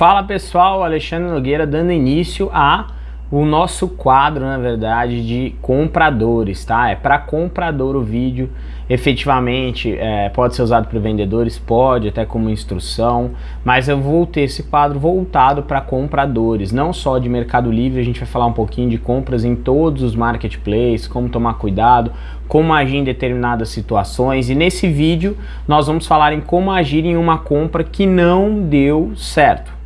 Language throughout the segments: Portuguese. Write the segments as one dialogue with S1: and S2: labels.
S1: Fala pessoal, Alexandre Nogueira dando início a o nosso quadro, na verdade, de compradores, tá? É para comprador o vídeo, efetivamente é, pode ser usado para vendedores, pode, até como instrução, mas eu vou ter esse quadro voltado para compradores, não só de Mercado Livre, a gente vai falar um pouquinho de compras em todos os marketplaces, como tomar cuidado, como agir em determinadas situações, e nesse vídeo nós vamos falar em como agir em uma compra que não deu certo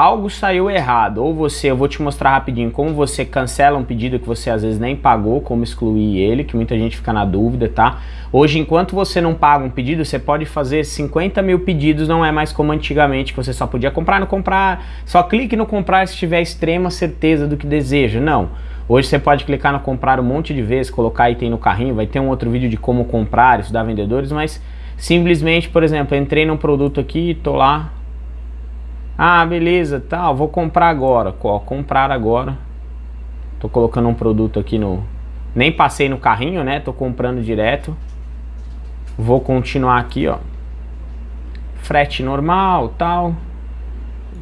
S1: algo saiu errado, ou você, eu vou te mostrar rapidinho como você cancela um pedido que você às vezes nem pagou, como excluir ele, que muita gente fica na dúvida, tá? Hoje, enquanto você não paga um pedido, você pode fazer 50 mil pedidos, não é mais como antigamente, que você só podia comprar, não comprar, só clique no comprar se tiver extrema certeza do que deseja, não. Hoje você pode clicar no comprar um monte de vezes, colocar item no carrinho, vai ter um outro vídeo de como comprar, estudar vendedores, mas simplesmente, por exemplo, entrei num produto aqui, tô lá, ah, beleza, tal, vou comprar agora. Ó, comprar agora. Tô colocando um produto aqui no... Nem passei no carrinho, né? Tô comprando direto. Vou continuar aqui, ó. Frete normal, tal.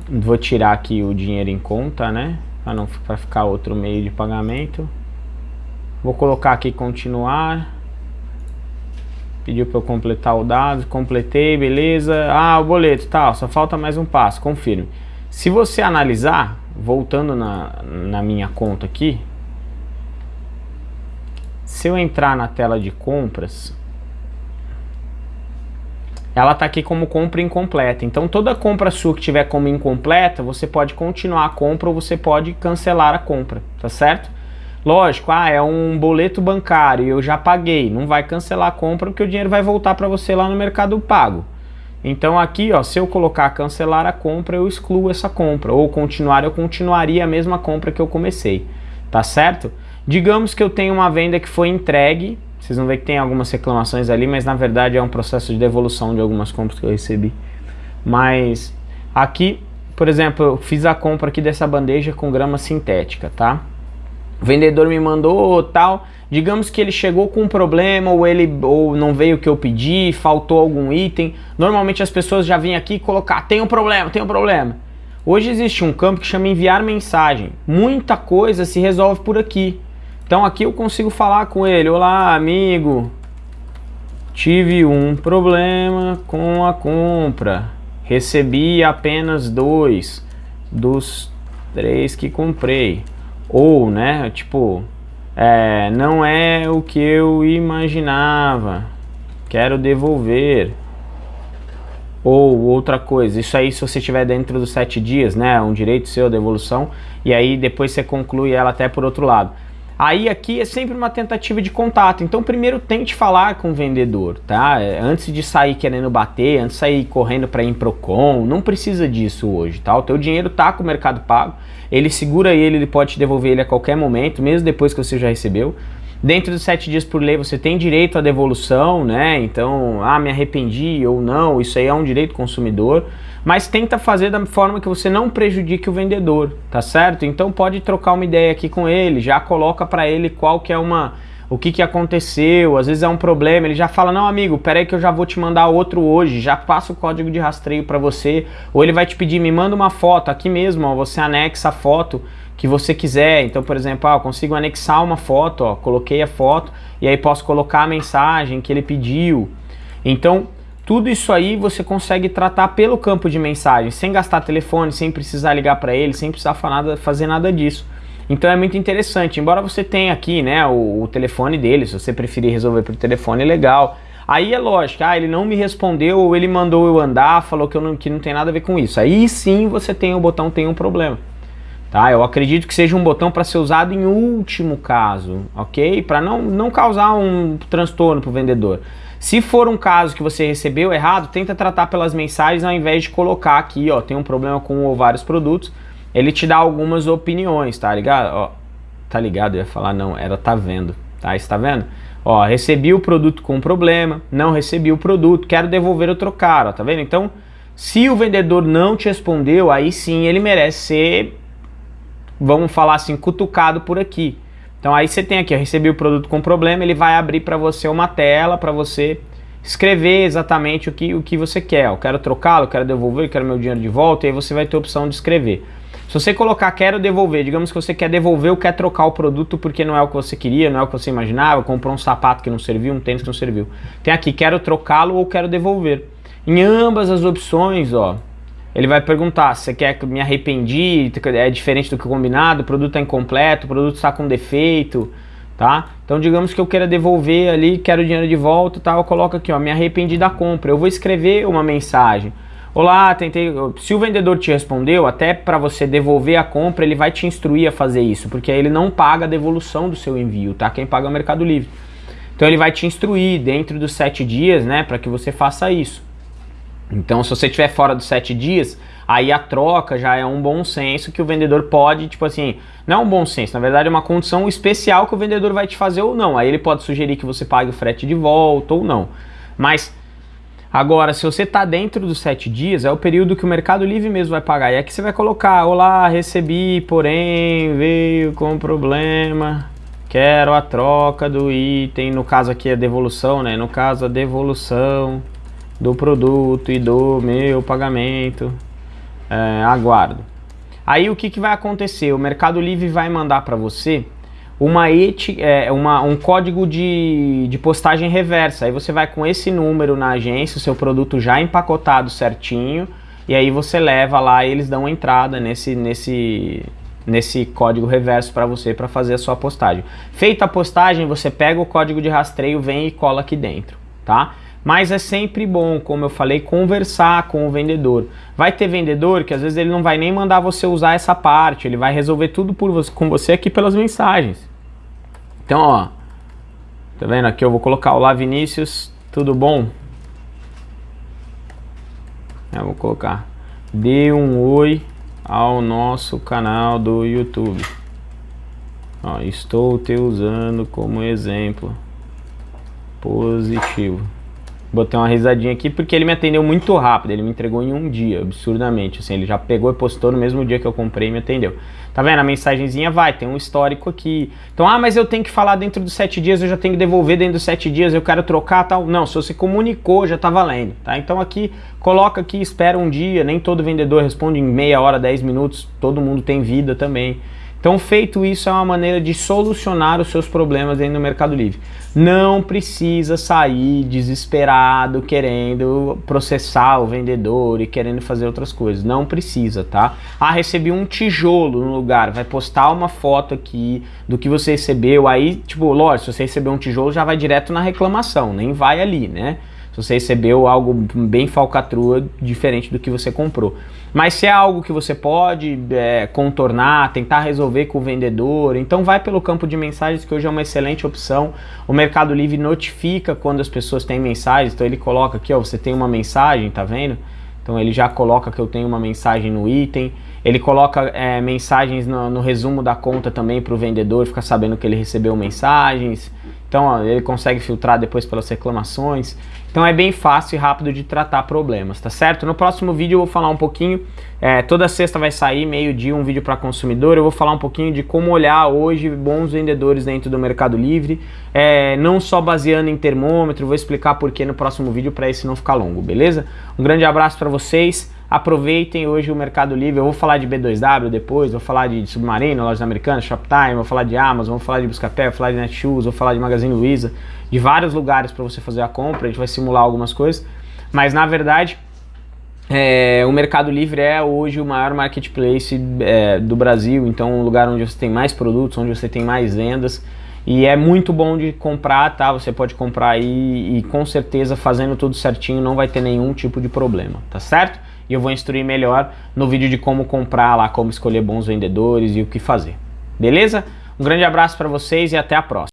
S1: Vou tirar aqui o dinheiro em conta, né? Pra não pra ficar outro meio de pagamento. Vou colocar aqui continuar. Pediu para eu completar o dado, completei, beleza. Ah, o boleto, tal, só falta mais um passo, confirme. Se você analisar, voltando na, na minha conta aqui, se eu entrar na tela de compras, ela está aqui como compra incompleta. Então toda compra sua que tiver como incompleta, você pode continuar a compra ou você pode cancelar a compra, tá certo? Lógico, ah, é um boleto bancário e eu já paguei, não vai cancelar a compra porque o dinheiro vai voltar para você lá no Mercado Pago. Então aqui, ó, se eu colocar cancelar a compra, eu excluo essa compra. Ou continuar, eu continuaria a mesma compra que eu comecei. Tá certo? Digamos que eu tenho uma venda que foi entregue. Vocês vão ver que tem algumas reclamações ali, mas na verdade é um processo de devolução de algumas compras que eu recebi. Mas aqui, por exemplo, eu fiz a compra aqui dessa bandeja com grama sintética, tá? O vendedor me mandou tal, digamos que ele chegou com um problema ou ele ou não veio o que eu pedi, faltou algum item, normalmente as pessoas já vêm aqui colocar, tem um problema, tem um problema. Hoje existe um campo que chama enviar mensagem, muita coisa se resolve por aqui. Então aqui eu consigo falar com ele, olá amigo, tive um problema com a compra, recebi apenas dois dos três que comprei. Ou, né, tipo, é, não é o que eu imaginava, quero devolver. Ou outra coisa, isso aí se você estiver dentro dos sete dias, né, um direito seu, devolução, e aí depois você conclui ela até por outro lado. Aí aqui é sempre uma tentativa de contato, então primeiro tente falar com o vendedor, tá? É, antes de sair querendo bater, antes de sair correndo para ir Procon, não precisa disso hoje, tá? O teu dinheiro tá com o Mercado Pago, ele segura ele, ele pode te devolver ele a qualquer momento, mesmo depois que você já recebeu. Dentro dos sete dias por lei você tem direito à devolução, né? Então, ah, me arrependi ou não, isso aí é um direito consumidor mas tenta fazer da forma que você não prejudique o vendedor, tá certo? Então pode trocar uma ideia aqui com ele, já coloca para ele qual que é uma o que, que aconteceu, às vezes é um problema, ele já fala, não amigo, peraí que eu já vou te mandar outro hoje, já passa o código de rastreio para você, ou ele vai te pedir, me manda uma foto, aqui mesmo, ó, você anexa a foto que você quiser, então por exemplo, ó, eu consigo anexar uma foto, ó, coloquei a foto, e aí posso colocar a mensagem que ele pediu, então tudo isso aí você consegue tratar pelo campo de mensagem, sem gastar telefone, sem precisar ligar para ele, sem precisar fazer nada disso. Então é muito interessante, embora você tenha aqui né, o, o telefone dele, se você preferir resolver pelo telefone, legal. Aí é lógico, ah, ele não me respondeu ou ele mandou eu andar, falou que, eu não, que não tem nada a ver com isso. Aí sim você tem o botão tem um problema. Tá? Eu acredito que seja um botão para ser usado em último caso, ok? Para não, não causar um transtorno para o vendedor. Se for um caso que você recebeu errado, tenta tratar pelas mensagens ao invés de colocar aqui, ó, tem um problema com um ou vários produtos, ele te dá algumas opiniões, tá ligado? Ó, tá ligado? Eu ia falar não, era tá vendo, tá? Está vendo? Ó, recebi o produto com problema, não recebi o produto, quero devolver ou trocar, ó, tá vendo? Então, se o vendedor não te respondeu, aí sim ele merece ser, vamos falar assim, cutucado por aqui. Então aí você tem aqui, ó, recebi o produto com problema, ele vai abrir para você uma tela para você escrever exatamente o que, o que você quer. Eu quero trocá-lo, quero devolver, quero meu dinheiro de volta, e aí você vai ter a opção de escrever. Se você colocar quero devolver, digamos que você quer devolver ou quer trocar o produto porque não é o que você queria, não é o que você imaginava, comprou um sapato que não serviu, um tênis que não serviu. Tem aqui, quero trocá-lo ou quero devolver. Em ambas as opções, ó, ele vai perguntar se você quer que me arrependi, é diferente do que combinado, o produto é incompleto, o produto está com defeito, tá? Então digamos que eu queira devolver ali, quero o dinheiro de volta, tá? Eu coloco aqui, ó, me arrependi da compra. Eu vou escrever uma mensagem. Olá, tentei. Se o vendedor te respondeu, até para você devolver a compra, ele vai te instruir a fazer isso, porque aí ele não paga a devolução do seu envio, tá? Quem paga é o Mercado Livre. Então ele vai te instruir dentro dos sete dias, né, para que você faça isso. Então, se você estiver fora dos sete dias, aí a troca já é um bom senso que o vendedor pode, tipo assim, não é um bom senso, na verdade é uma condição especial que o vendedor vai te fazer ou não. Aí ele pode sugerir que você pague o frete de volta ou não. Mas Agora, se você está dentro dos sete dias, é o período que o Mercado Livre mesmo vai pagar. E aqui você vai colocar, olá, recebi, porém, veio com problema, quero a troca do item, no caso aqui é devolução, né? No caso, a devolução do produto e do meu pagamento, é, aguardo. Aí o que, que vai acontecer? O Mercado Livre vai mandar para você uma, eti, é, uma um código de, de postagem reversa. Aí você vai com esse número na agência, o seu produto já empacotado certinho, e aí você leva lá e eles dão entrada nesse, nesse, nesse código reverso para você para fazer a sua postagem. Feita a postagem, você pega o código de rastreio, vem e cola aqui dentro, tá? Mas é sempre bom, como eu falei, conversar com o vendedor. Vai ter vendedor que às vezes ele não vai nem mandar você usar essa parte, ele vai resolver tudo por você, com você aqui pelas mensagens. Então, ó, tá vendo aqui? Eu vou colocar Olá Vinícius, tudo bom? Eu vou colocar Dê um oi ao nosso canal do YouTube. Ó, estou te usando como exemplo positivo. Botei uma risadinha aqui porque ele me atendeu muito rápido, ele me entregou em um dia, absurdamente, assim, ele já pegou e postou no mesmo dia que eu comprei e me atendeu. Tá vendo? A mensagenzinha vai, tem um histórico aqui. Então, ah, mas eu tenho que falar dentro dos sete dias, eu já tenho que devolver dentro dos sete dias, eu quero trocar tal. Não, se você comunicou, já tá valendo, tá? Então aqui, coloca aqui, espera um dia, nem todo vendedor responde em meia hora, dez minutos, todo mundo tem vida também. Então, feito isso, é uma maneira de solucionar os seus problemas dentro do Mercado Livre. Não precisa sair desesperado querendo processar o vendedor e querendo fazer outras coisas. Não precisa, tá? Ah, recebi um tijolo no lugar. Vai postar uma foto aqui do que você recebeu. Aí, tipo, lógico, se você recebeu um tijolo, já vai direto na reclamação, nem vai ali, né? Você recebeu algo bem falcatrua, diferente do que você comprou. Mas se é algo que você pode é, contornar, tentar resolver com o vendedor, então vai pelo campo de mensagens que hoje é uma excelente opção. O Mercado Livre notifica quando as pessoas têm mensagens, então ele coloca aqui, ó, você tem uma mensagem, tá vendo? Então ele já coloca que eu tenho uma mensagem no item. Ele coloca é, mensagens no, no, resumo da conta também para o vendedor ficar sabendo que ele recebeu mensagens. Então ó, ele consegue filtrar depois pelas reclamações. Então é bem fácil e rápido de tratar problemas, tá certo? No próximo vídeo eu vou falar um pouquinho, é, toda sexta vai sair, meio-dia, um vídeo para consumidor, eu vou falar um pouquinho de como olhar hoje bons vendedores dentro do Mercado Livre, é, não só baseando em termômetro, vou explicar porquê no próximo vídeo para esse não ficar longo, beleza? Um grande abraço para vocês, aproveitem hoje o Mercado Livre, eu vou falar de B2W depois, vou falar de Submarino, Lojas Americanas, Shoptime, vou falar de Amazon, vou falar de Buscapé, vou falar de Netshoes, vou falar de Magazine Luiza, de vários lugares para você fazer a compra, a gente vai simular algumas coisas, mas na verdade é, o Mercado Livre é hoje o maior marketplace é, do Brasil, então um lugar onde você tem mais produtos, onde você tem mais vendas e é muito bom de comprar, tá? Você pode comprar aí e com certeza fazendo tudo certinho não vai ter nenhum tipo de problema, tá certo? E eu vou instruir melhor no vídeo de como comprar lá, como escolher bons vendedores e o que fazer. Beleza? Um grande abraço para vocês e até a próxima.